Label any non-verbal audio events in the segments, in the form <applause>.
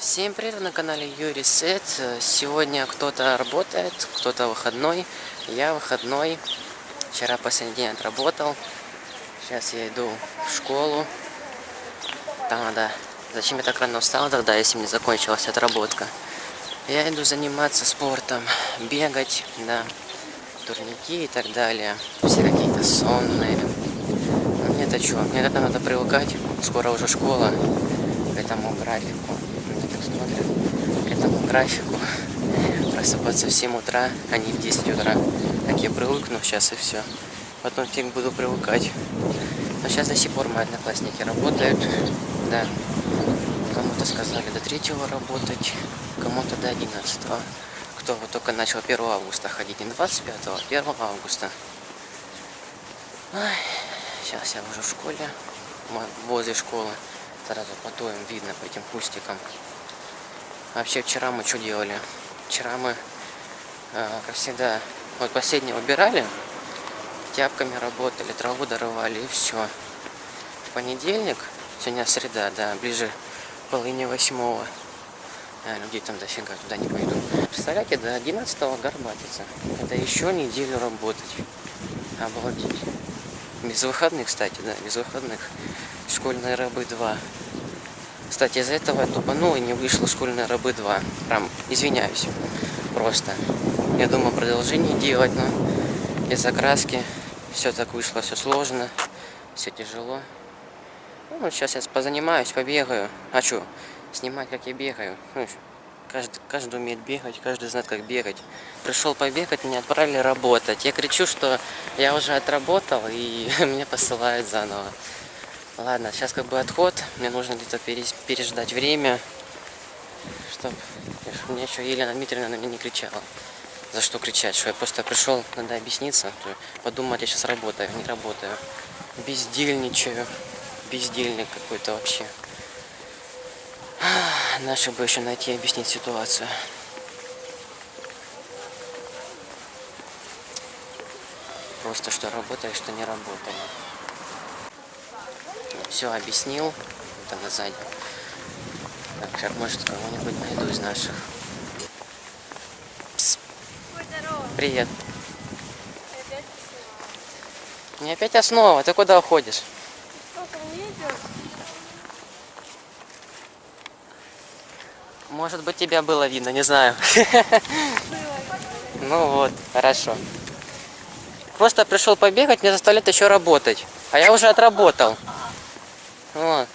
Всем привет на канале Юрий Сет. Сегодня кто-то работает, кто-то выходной. Я выходной. Вчера последний день отработал. Сейчас я иду в школу. Там надо... Зачем я так рано встал тогда, если мне закончилась отработка? Я иду заниматься спортом, бегать, да, турники и так далее. Все какие-то сонные. Ну, мне-то что, мне это надо привыкать. Скоро уже школа к этому смотрят этому графику. Просыпаться в 7 утра, а не в 10 утра. Как я привыкну сейчас и все. Потом фиг буду привыкать. Но сейчас до сих пор мои одноклассники работают. Да. Кому-то сказали до 3 работать, кому-то до 11. Кто вот только начал 1 августа ходить, не 25, а 1 августа. Ой, сейчас я уже в школе, возле школы. Сразу потоем видно по этим кустикам. Вообще вчера мы что делали? Вчера мы, э, как всегда, вот последнее убирали, тяпками работали, траву дорывали и все. В понедельник, сегодня среда, да, ближе к половине восьмого. А, людей там дофига, туда не пойду. Представляете, до 11 горбатиться. Это еще неделю работать. Обалдеть. Без выходных, кстати, да, без выходных. Школьные рабы 2. Кстати, из-за этого я тупанул и не вышло школьные рабы 2. Прям извиняюсь. Просто. Я думал продолжение делать, но без окраски все так вышло, все сложно, все тяжело. Ну, сейчас я позанимаюсь, побегаю. А что, снимать, как я бегаю. Ну, каждый, каждый умеет бегать, каждый знает, как бегать. Пришел побегать, меня отправили работать. Я кричу, что я уже отработал, и <laughs> меня посылают заново. Ладно, сейчас как бы отход. Мне нужно где-то переждать время, чтобы мне еще Елена Дмитриевна на меня не кричала. За что кричать? Что я просто пришел, надо объясниться. Подумать, я сейчас работаю, не работаю. Бездельничаю. Бездельник какой-то вообще. Наши бы еще найти и объяснить ситуацию. Просто что работаю, что не работаю все объяснил. Вот она сзади. Так, сейчас, может, кого-нибудь найду из наших. Пс. Привет. Не опять основа, ты куда уходишь? Может быть, тебя было видно, не знаю. Ну вот, хорошо. Просто пришел побегать, мне заставляют еще работать. А я уже отработал. Вот.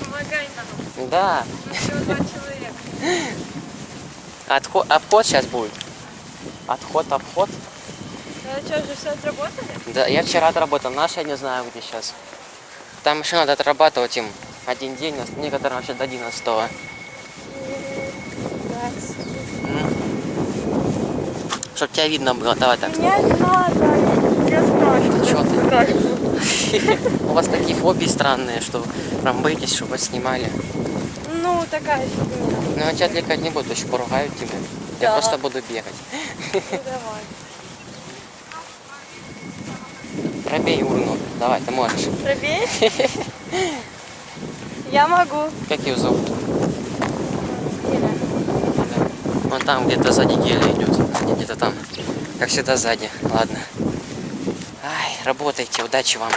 Помогай нам. Да. Отход, обход сейчас будет. Отход, обход. А что, уже все отработали? Да, я вчера отработал. Наш я не знаю, где сейчас. Там еще надо отрабатывать им один день, некоторым вообще до 11 -го. Чтоб тебя видно было, давай так. Меня не надо, я страшно. Что ты? <laughs> У вас такие фобии странные, что прям боитесь, чтобы вас снимали. Ну, такая фигня. Ну, я тебя отвлекать не буду, еще поругают тебя. Я просто буду бегать. Ну, давай. Пробей урну. Давай, ты можешь. Пробей? <laughs> Я могу. Как ее зовут? Вон там где-то сзади геля идет. Где-то там. Как всегда сзади. Ладно. Ай, работайте, удачи вам.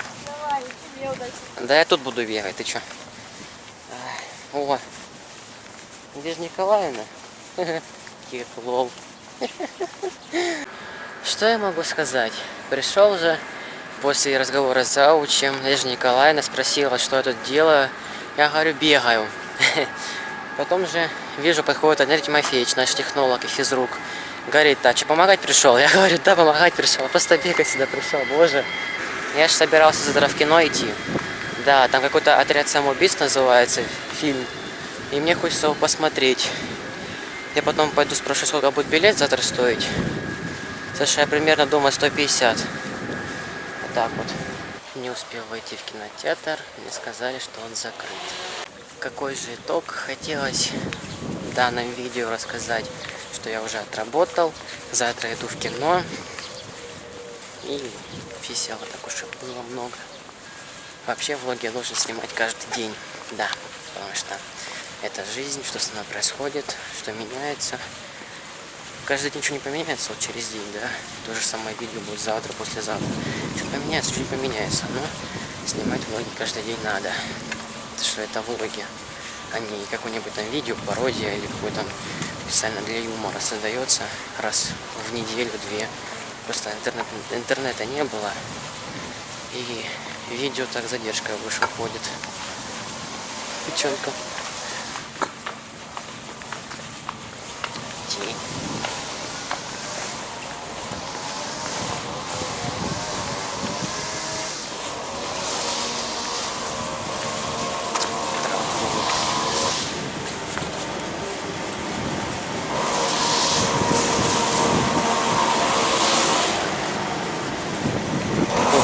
Да я тут буду бегать, ты чё? О, где же Николаевна? <laughs> Кир, лол. <laughs> Что я могу сказать? Пришел же после разговора с заучем, Надежда Николаевна спросила, что я тут делаю. Я говорю, бегаю. <laughs> Потом же вижу, подходит Андрей Тимофеевич, наш технолог и физрук. Говорит, а что, помогать пришел? Я говорю, да, помогать пришел. Просто бегать сюда пришел, боже. Я же собирался завтра в кино идти. Да, там какой-то отряд самоубийств называется, фильм. И мне хочется его посмотреть. Я потом пойду спрошу, сколько будет билет завтра стоить. Слушай, я примерно думаю 150. Вот так вот. Не успел войти в кинотеатр, мне сказали, что он закрыт. Какой же итог хотелось в данном видео рассказать что я уже отработал. Завтра иду в кино. И весело так уж было много. Вообще влоги лучше снимать каждый день. Да, потому что это жизнь, что со мной происходит, что меняется. Каждый день ничего не поменяется, вот через день, да. То же самое видео будет завтра, послезавтра. Что поменяется, что не поменяется. Но снимать влоги каждый день надо. Потому что это влоги, а не какое-нибудь там видео, пародия или какой-то специально для юмора создается раз в неделю-две. Просто интернет, интернета не было. И видео так задержка выше ходит. Печенка. Тень.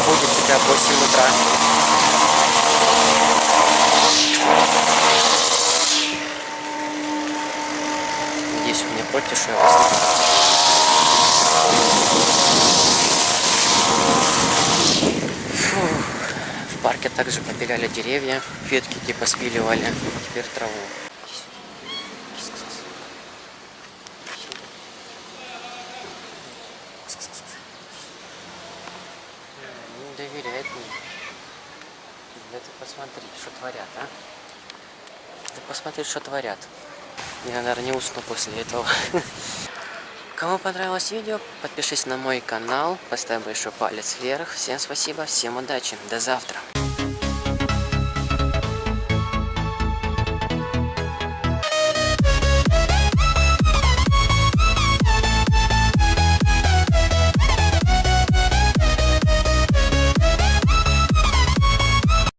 Будет тебя в 8 утра. Надеюсь, вы не против. В парке также побеляли деревья, ветки типа спиливали, теперь траву. Не доверяет мне. Да ты посмотри, что творят, а? Ты посмотри, что творят. Я, наверное, не усну после этого. <laughs> Кому понравилось видео, подпишись на мой канал, поставь большой палец вверх. Всем спасибо, всем удачи, до завтра.